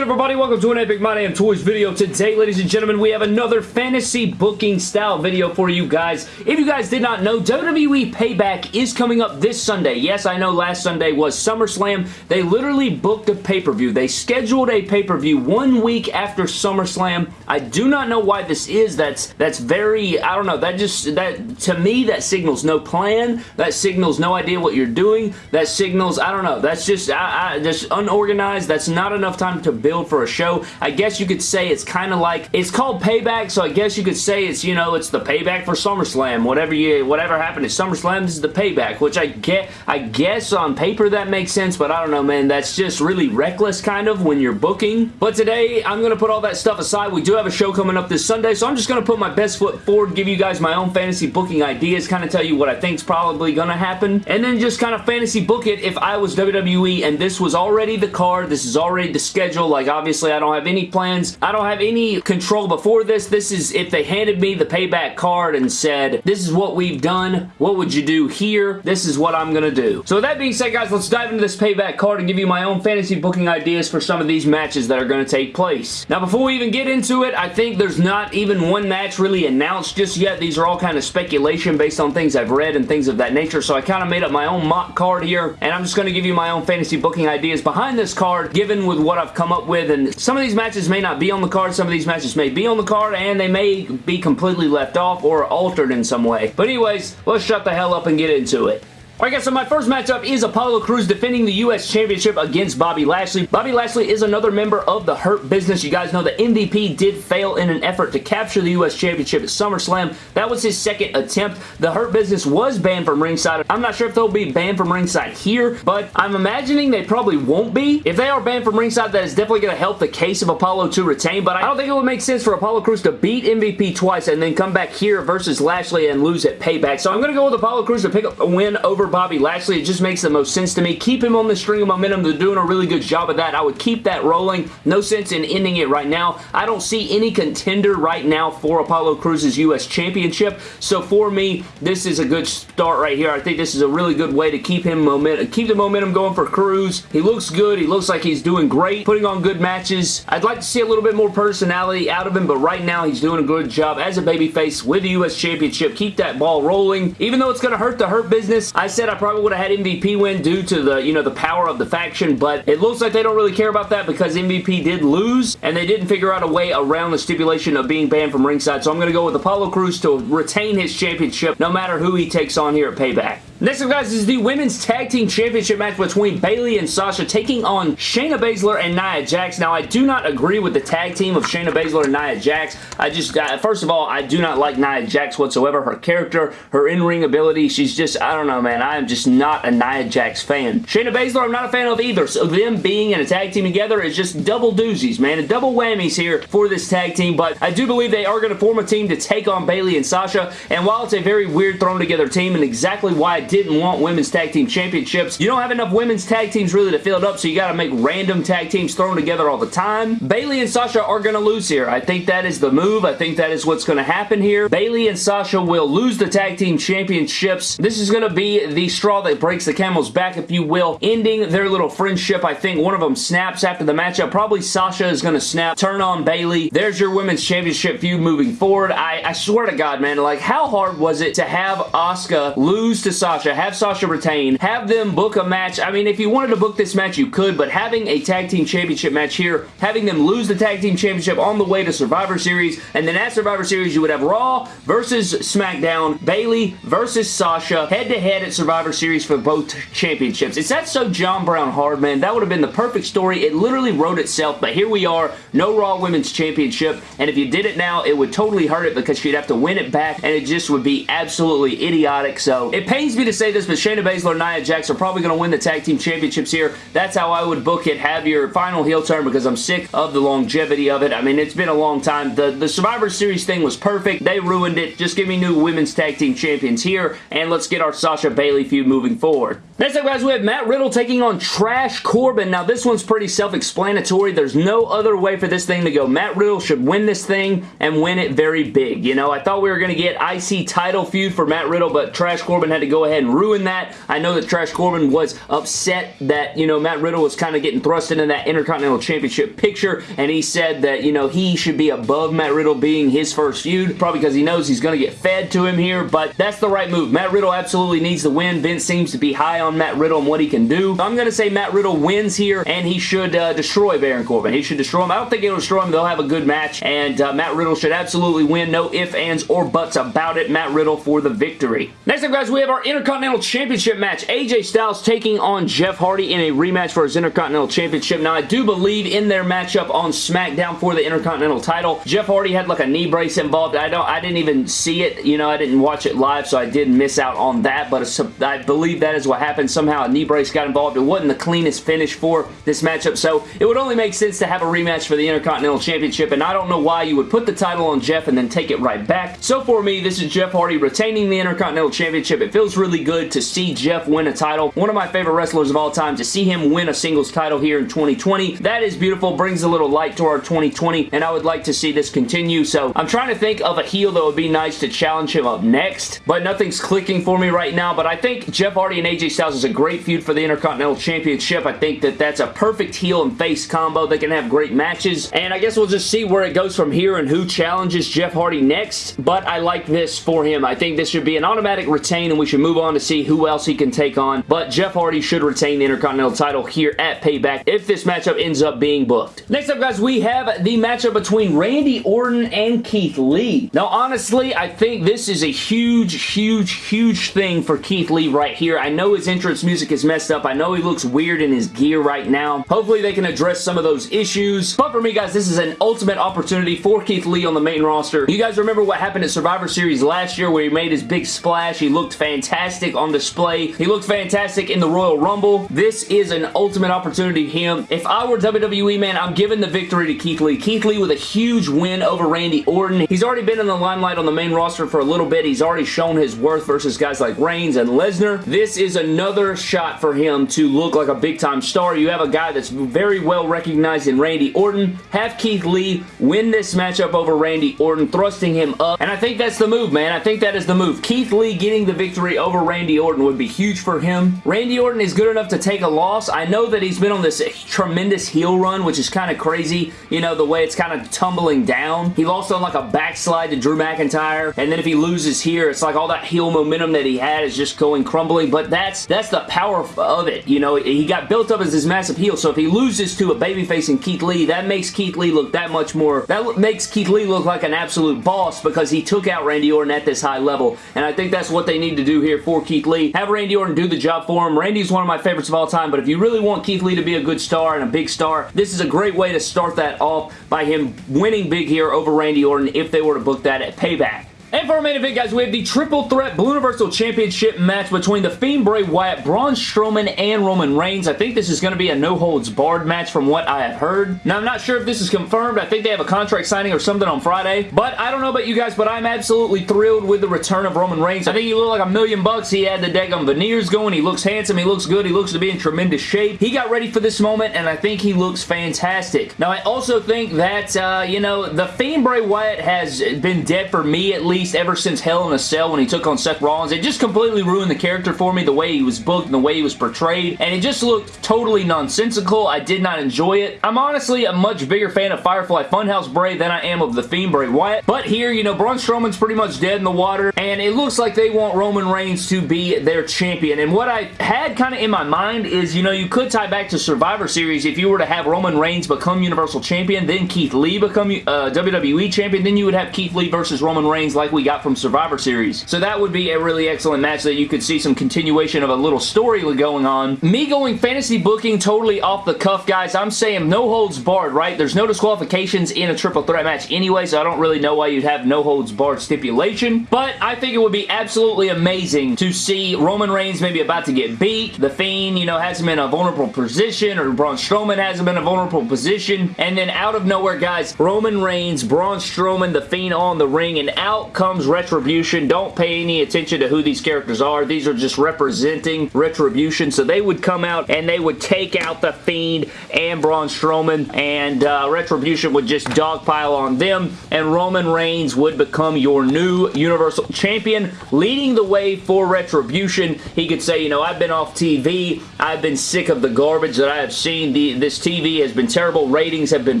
good, everybody? Welcome to an Epic My Damn Toys video. Today, ladies and gentlemen, we have another fantasy booking style video for you guys. If you guys did not know, WWE Payback is coming up this Sunday. Yes, I know last Sunday was SummerSlam. They literally booked a pay-per-view. They scheduled a pay-per-view one week after SummerSlam. I do not know why this is. That's that's very, I don't know, that just, that to me, that signals no plan. That signals no idea what you're doing. That signals, I don't know, that's just, I, I, just unorganized. That's not enough time to build for a show. I guess you could say it's kind of like, it's called Payback, so I guess you could say it's, you know, it's the payback for SummerSlam. Whatever you, whatever happened at SummerSlam, this is the payback, which I get, I guess on paper that makes sense, but I don't know, man. That's just really reckless kind of when you're booking. But today, I'm going to put all that stuff aside. We do have a show coming up this Sunday, so I'm just going to put my best foot forward, give you guys my own fantasy booking ideas, kind of tell you what I think's probably going to happen, and then just kind of fantasy book it if I was WWE and this was already the card, this is already the schedule, like obviously I don't have any plans. I don't have any control before this. This is if they handed me the payback card and said, this is what we've done. What would you do here? This is what I'm going to do. So with that being said, guys, let's dive into this payback card and give you my own fantasy booking ideas for some of these matches that are going to take place. Now, before we even get into it, I think there's not even one match really announced just yet. These are all kind of speculation based on things I've read and things of that nature, so I kind of made up my own mock card here, and I'm just going to give you my own fantasy booking ideas behind this card, given with what I've come up with with, and some of these matches may not be on the card, some of these matches may be on the card, and they may be completely left off or altered in some way. But anyways, let's shut the hell up and get into it. Alright guys, so my first matchup is Apollo Crews defending the U.S. Championship against Bobby Lashley. Bobby Lashley is another member of the Hurt Business. You guys know the MVP did fail in an effort to capture the U.S. Championship at SummerSlam. That was his second attempt. The Hurt Business was banned from ringside. I'm not sure if they'll be banned from ringside here, but I'm imagining they probably won't be. If they are banned from ringside, that is definitely going to help the case of Apollo to retain, but I don't think it would make sense for Apollo Crews to beat MVP twice and then come back here versus Lashley and lose at Payback. So I'm going to go with Apollo Crews to pick up a win over Bobby Lashley. It just makes the most sense to me. Keep him on the string of momentum. They're doing a really good job of that. I would keep that rolling. No sense in ending it right now. I don't see any contender right now for Apollo Crews' U.S. Championship. So for me, this is a good start right here. I think this is a really good way to keep him momentum, keep the momentum going for Crews. He looks good. He looks like he's doing great, putting on good matches. I'd like to see a little bit more personality out of him, but right now he's doing a good job as a babyface with the U.S. Championship. Keep that ball rolling. Even though it's going to hurt the Hurt business, I said I probably would have had MVP win due to the, you know, the power of the faction, but it looks like they don't really care about that because MVP did lose, and they didn't figure out a way around the stipulation of being banned from ringside, so I'm going to go with Apollo Crews to retain his championship no matter who he takes on here at Payback. Next up, guys, is the Women's Tag Team Championship match between Bayley and Sasha taking on Shayna Baszler and Nia Jax. Now, I do not agree with the tag team of Shayna Baszler and Nia Jax. I just, first of all, I do not like Nia Jax whatsoever. Her character, her in-ring ability, she's just, I don't know, man. I am just not a Nia Jax fan. Shayna Baszler, I'm not a fan of either. So them being in a tag team together is just double doozies, man. A double whammies here for this tag team, but I do believe they are going to form a team to take on Bayley and Sasha, and while it's a very weird thrown together team and exactly why didn't want women's tag team championships. You don't have enough women's tag teams really to fill it up, so you got to make random tag teams thrown together all the time. Bayley and Sasha are going to lose here. I think that is the move. I think that is what's going to happen here. Bayley and Sasha will lose the tag team championships. This is going to be the straw that breaks the camel's back, if you will, ending their little friendship. I think one of them snaps after the matchup. Probably Sasha is going to snap, turn on Bayley. There's your women's championship feud moving forward. I, I swear to God, man, like how hard was it to have Asuka lose to Sasha, have Sasha retain, have them book a match. I mean, if you wanted to book this match, you could, but having a tag team championship match here, having them lose the tag team championship on the way to Survivor Series, and then at Survivor Series, you would have Raw versus SmackDown, Bayley versus Sasha, head-to-head -head at Survivor Series for both championships. Is that so John Brown hard, man? That would have been the perfect story. It literally wrote itself, but here we are, no Raw Women's Championship, and if you did it now, it would totally hurt it because she'd have to win it back, and it just would be absolutely idiotic, so it pains me to say this, but Shayna Baszler and Nia Jax are probably going to win the tag team championships here. That's how I would book it. Have your final heel turn because I'm sick of the longevity of it. I mean, it's been a long time. The, the Survivor Series thing was perfect. They ruined it. Just give me new women's tag team champions here, and let's get our Sasha Bayley feud moving forward. Next up, guys, we have Matt Riddle taking on Trash Corbin. Now, this one's pretty self-explanatory. There's no other way for this thing to go. Matt Riddle should win this thing and win it very big. You know, I thought we were going to get IC title feud for Matt Riddle, but Trash Corbin had to go ahead and ruin that. I know that Trash Corbin was upset that, you know, Matt Riddle was kind of getting thrust into that Intercontinental Championship picture, and he said that, you know, he should be above Matt Riddle being his first feud, probably because he knows he's going to get fed to him here, but that's the right move. Matt Riddle absolutely needs to win. Vince seems to be high on Matt Riddle and what he can do. I'm going to say Matt Riddle wins here, and he should uh, destroy Baron Corbin. He should destroy him. I don't think he'll destroy him. They'll have a good match, and uh, Matt Riddle should absolutely win. No ifs, ands, or buts about it. Matt Riddle for the victory. Next up, guys, we have our Intercontinental Championship match. AJ Styles taking on Jeff Hardy in a rematch for his Intercontinental Championship. Now, I do believe in their matchup on SmackDown for the Intercontinental title, Jeff Hardy had like a knee brace involved. I don't, I didn't even see it. You know, I didn't watch it live, so I did miss out on that, but I believe that is what happened. Somehow a knee brace got involved. It wasn't the cleanest finish for this matchup, so it would only make sense to have a rematch for the Intercontinental Championship, and I don't know why you would put the title on Jeff and then take it right back. So for me, this is Jeff Hardy retaining the Intercontinental Championship. It feels really good to see Jeff win a title. One of my favorite wrestlers of all time. To see him win a singles title here in 2020, that is beautiful. Brings a little light to our 2020, and I would like to see this continue. So I'm trying to think of a heel that would be nice to challenge him up next, but nothing's clicking for me right now. But I think Jeff Hardy and AJ Styles is a great feud for the Intercontinental Championship. I think that that's a perfect heel and face combo. They can have great matches, and I guess we'll just see where it goes from here and who challenges Jeff Hardy next, but I like this for him. I think this should be an automatic retain, and we should move on to see who else he can take on, but Jeff Hardy should retain the Intercontinental title here at Payback if this matchup ends up being booked. Next up, guys, we have the matchup between Randy Orton and Keith Lee. Now, honestly, I think this is a huge, huge, huge thing for Keith Lee right here. I know his entrance music is messed up. I know he looks weird in his gear right now. Hopefully, they can address some of those issues. But for me, guys, this is an ultimate opportunity for Keith Lee on the main roster. You guys remember what happened at Survivor Series last year where he made his big splash? He looked fantastic on display. He looked fantastic in the Royal Rumble. This is an ultimate opportunity for him. If I were WWE, man, I'm giving the victory to Keith Lee. Keith Lee with a huge win over Randy Orton. He's already been in the limelight on the main roster for a little bit. He's already shown his worth versus guys like Reigns and Lesnar. This is another shot for him to look like a big-time star. You have a guy that's very well recognized in Randy Orton. Have Keith Lee win this matchup over Randy Orton, thrusting him up. And I think that's the move, man. I think that is the move. Keith Lee getting the victory over Randy Orton would be huge for him. Randy Orton is good enough to take a loss. I know that he's been on this tremendous heel run, which is kind of crazy. You know, the way it's kind of tumbling down. He lost on like a backslide to Drew McIntyre, and then if he loses here, it's like all that heel momentum that he had is just going crumbling, but that's that's the power of it. You know, he got built up as this massive heel, so if he loses to a babyface in Keith Lee, that makes Keith Lee look that much more, that makes Keith Lee look like an absolute boss because he took out Randy Orton at this high level, and I think that's what they need to do here for Keith Lee. Have Randy Orton do the job for him. Randy's one of my favorites of all time, but if you really want Keith Lee to be a good star and a big star, this is a great way to start that off by him winning big here over Randy Orton if they were to book that at Payback. And for our main event, guys, we have the Triple Threat Blue Universal Championship match between The Fiend Bray Wyatt, Braun Strowman, and Roman Reigns. I think this is going to be a no-holds-barred match from what I have heard. Now, I'm not sure if this is confirmed. I think they have a contract signing or something on Friday. But I don't know about you guys, but I'm absolutely thrilled with the return of Roman Reigns. I think he looked like a million bucks. He had the daggum veneers going. He looks handsome. He looks good. He looks to be in tremendous shape. He got ready for this moment, and I think he looks fantastic. Now, I also think that, uh, you know, The Fiend Bray Wyatt has been dead for me, at least, ever since Hell in a Cell when he took on Seth Rollins. It just completely ruined the character for me, the way he was booked and the way he was portrayed, and it just looked totally nonsensical. I did not enjoy it. I'm honestly a much bigger fan of Firefly Funhouse Bray than I am of The Fiend Bray Wyatt, but here, you know, Braun Strowman's pretty much dead in the water, and it looks like they want Roman Reigns to be their champion, and what I had kind of in my mind is, you know, you could tie back to Survivor Series if you were to have Roman Reigns become Universal Champion, then Keith Lee become uh, WWE Champion, then you would have Keith Lee versus Roman Reigns like we got from from Survivor Series. So that would be a really excellent match that you could see some continuation of a little story going on. Me going fantasy booking totally off the cuff, guys. I'm saying no holds barred, right? There's no disqualifications in a triple threat match anyway, so I don't really know why you'd have no holds barred stipulation. But I think it would be absolutely amazing to see Roman Reigns maybe about to get beat. The Fiend, you know, has him in a vulnerable position, or Braun Strowman has him in a vulnerable position. And then out of nowhere, guys, Roman Reigns, Braun Strowman, The Fiend on the ring, and out comes Retribution. Don't pay any attention to who these characters are. These are just representing Retribution. So they would come out and they would take out The Fiend and Braun Strowman and uh, Retribution would just dogpile on them and Roman Reigns would become your new Universal Champion leading the way for Retribution. He could say, you know, I've been off TV. I've been sick of the garbage that I have seen. The, this TV has been terrible. Ratings have been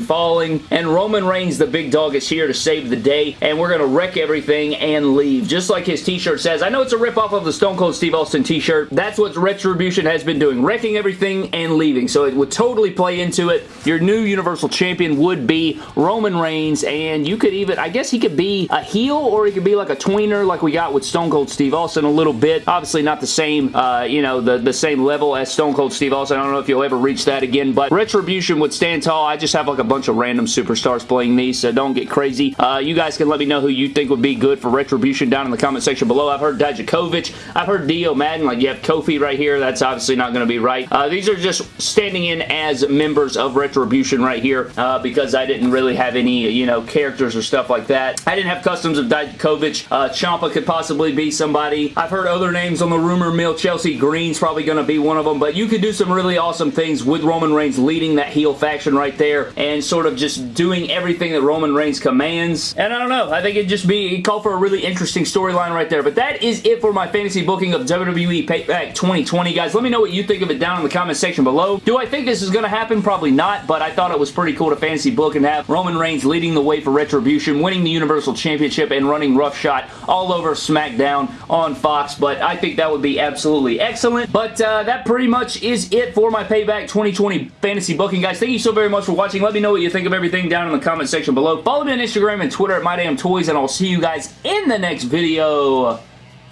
falling and Roman Reigns, the big dog, is here to save the day and we're going to wreck everything and leave. Just like his t-shirt says. I know it's a ripoff of the Stone Cold Steve Austin t-shirt. That's what Retribution has been doing. Wrecking everything and leaving. So it would totally play into it. Your new Universal Champion would be Roman Reigns and you could even, I guess he could be a heel or he could be like a tweener like we got with Stone Cold Steve Austin a little bit. Obviously not the same, uh, you know, the, the same level as Stone Cold Steve Austin. I don't know if you'll ever reach that again, but Retribution would stand tall. I just have like a bunch of random superstars playing these, so don't get crazy. Uh, you guys can let me know who you think would be good for Retribution down in the comment section below. I've heard Dijakovic. I've heard Dio Maddin. Like, you have Kofi right here. That's obviously not going to be right. Uh, these are just standing in as members of Retribution right here uh, because I didn't really have any, you know, characters or stuff like that. I didn't have customs of Dijakovic. Uh, Ciampa could possibly be somebody. I've heard other names on the rumor mill. Chelsea Green's probably going to be one of them, but you could do some really awesome things with Roman Reigns leading that heel faction right there and sort of just doing everything that Roman Reigns commands. And I don't know. I think it'd just be, call for a really interesting storyline right there. But that is it for my fantasy booking of WWE Payback 2020, guys. Let me know what you think of it down in the comment section below. Do I think this is going to happen? Probably not, but I thought it was pretty cool to fantasy book and have Roman Reigns leading the way for Retribution, winning the Universal Championship, and running roughshod all over SmackDown on Fox, but I think that would be absolutely excellent. But uh, that pretty much is it for my Payback 2020 fantasy booking, guys. Thank you so very much for watching. Let me know what you think of everything down in the comment section below. Follow me on Instagram and Twitter at MyDamnToys, and I'll see you guys in the next video.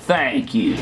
Thank you.